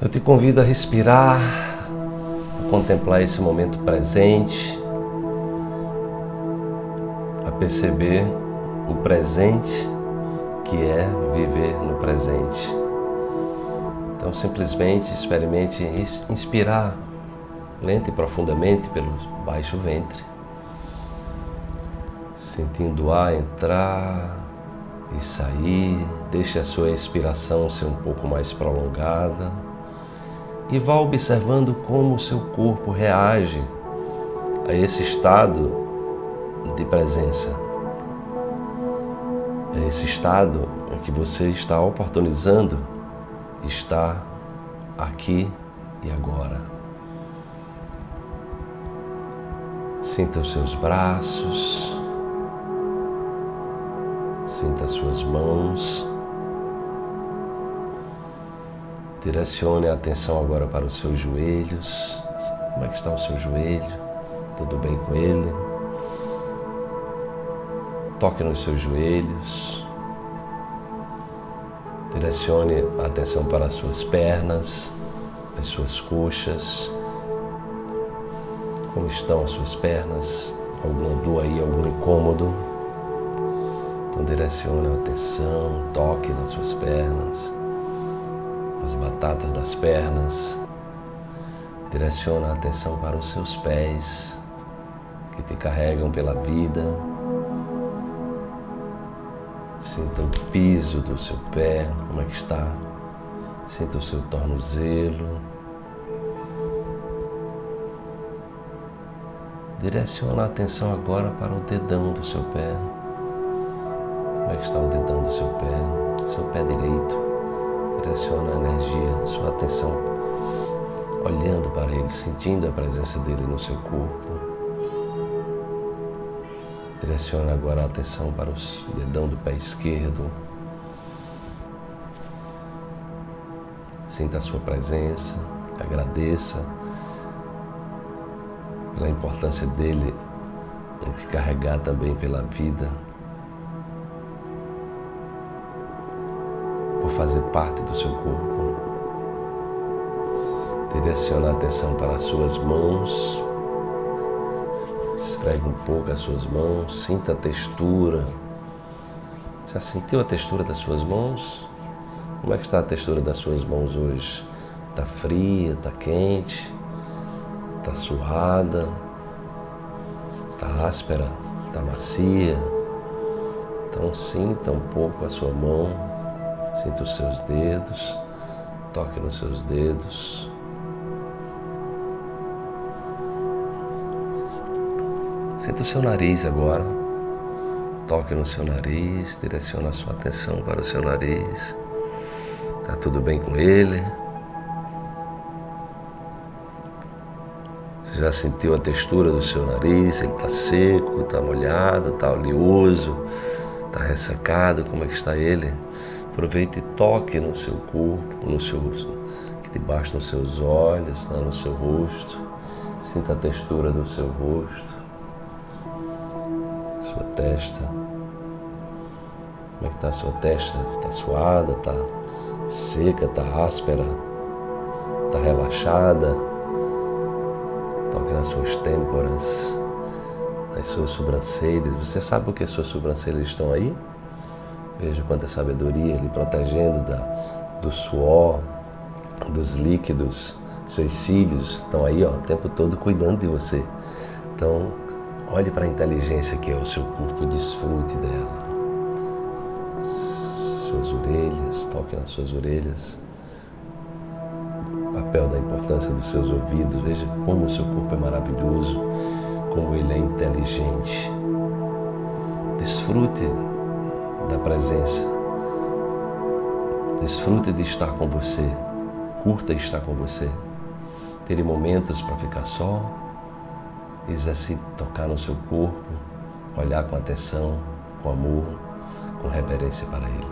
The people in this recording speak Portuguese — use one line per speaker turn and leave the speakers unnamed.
Eu te convido a respirar, a contemplar esse momento presente, a perceber o presente que é viver no presente. Então, simplesmente experimente inspirar lenta e profundamente pelo baixo ventre, sentindo o ar entrar e sair. Deixe a sua expiração ser um pouco mais prolongada e vá observando como o seu corpo reage a esse estado de presença, a esse estado em que você está oportunizando estar aqui e agora. Sinta os seus braços, sinta as suas mãos. Direcione a atenção agora para os seus joelhos. Como é que está o seu joelho? Tudo bem com ele? Toque nos seus joelhos. Direcione a atenção para as suas pernas, as suas coxas. Como estão as suas pernas? Alguma dor aí, algum incômodo? Então direcione a atenção, toque nas suas pernas as batatas das pernas. Direciona a atenção para os seus pés que te carregam pela vida. Sinta o piso do seu pé, como é que está. Sinta o seu tornozelo. Direciona a atenção agora para o dedão do seu pé. Como é que está o dedão do seu pé? Seu pé direito direciona a energia, sua atenção olhando para ele, sentindo a presença dele no seu corpo. Direciona agora a atenção para o dedão do pé esquerdo. Sinta a sua presença, agradeça pela importância dele em te carregar também pela vida. Fazer parte do seu corpo. Direciona a atenção para as suas mãos. Esfregue um pouco as suas mãos, sinta a textura. Já sentiu a textura das suas mãos? Como é que está a textura das suas mãos hoje? Está fria, está quente, está suada, está áspera, está macia? Então sinta um pouco a sua mão Sinta os seus dedos, toque nos seus dedos. Sinta o seu nariz agora. Toque no seu nariz, direciona a sua atenção para o seu nariz. Está tudo bem com ele? Você já sentiu a textura do seu nariz? Ele está seco, está molhado, está oleoso, está ressecado? Como é que está ele? Aproveite e toque no seu corpo, no seu, debaixo dos seus olhos, né, no seu rosto. Sinta a textura do seu rosto, sua testa. Como é que está a sua testa? Está suada, está seca, está áspera, está relaxada. Toque nas suas têmporas, nas suas sobrancelhas. Você sabe por que suas sobrancelhas estão aí? Veja quanta sabedoria lhe protegendo da, do suor, dos líquidos. Seus cílios estão aí ó, o tempo todo cuidando de você. Então, olhe para a inteligência que é o seu corpo e desfrute dela. Suas orelhas, toque nas suas orelhas. O papel da importância dos seus ouvidos. Veja como o seu corpo é maravilhoso, como ele é inteligente. Desfrute da presença. Desfrute de estar com você. Curta estar com você. Ter momentos para ficar só. Exercite tocar no seu corpo. Olhar com atenção, com amor, com reverência para Ele.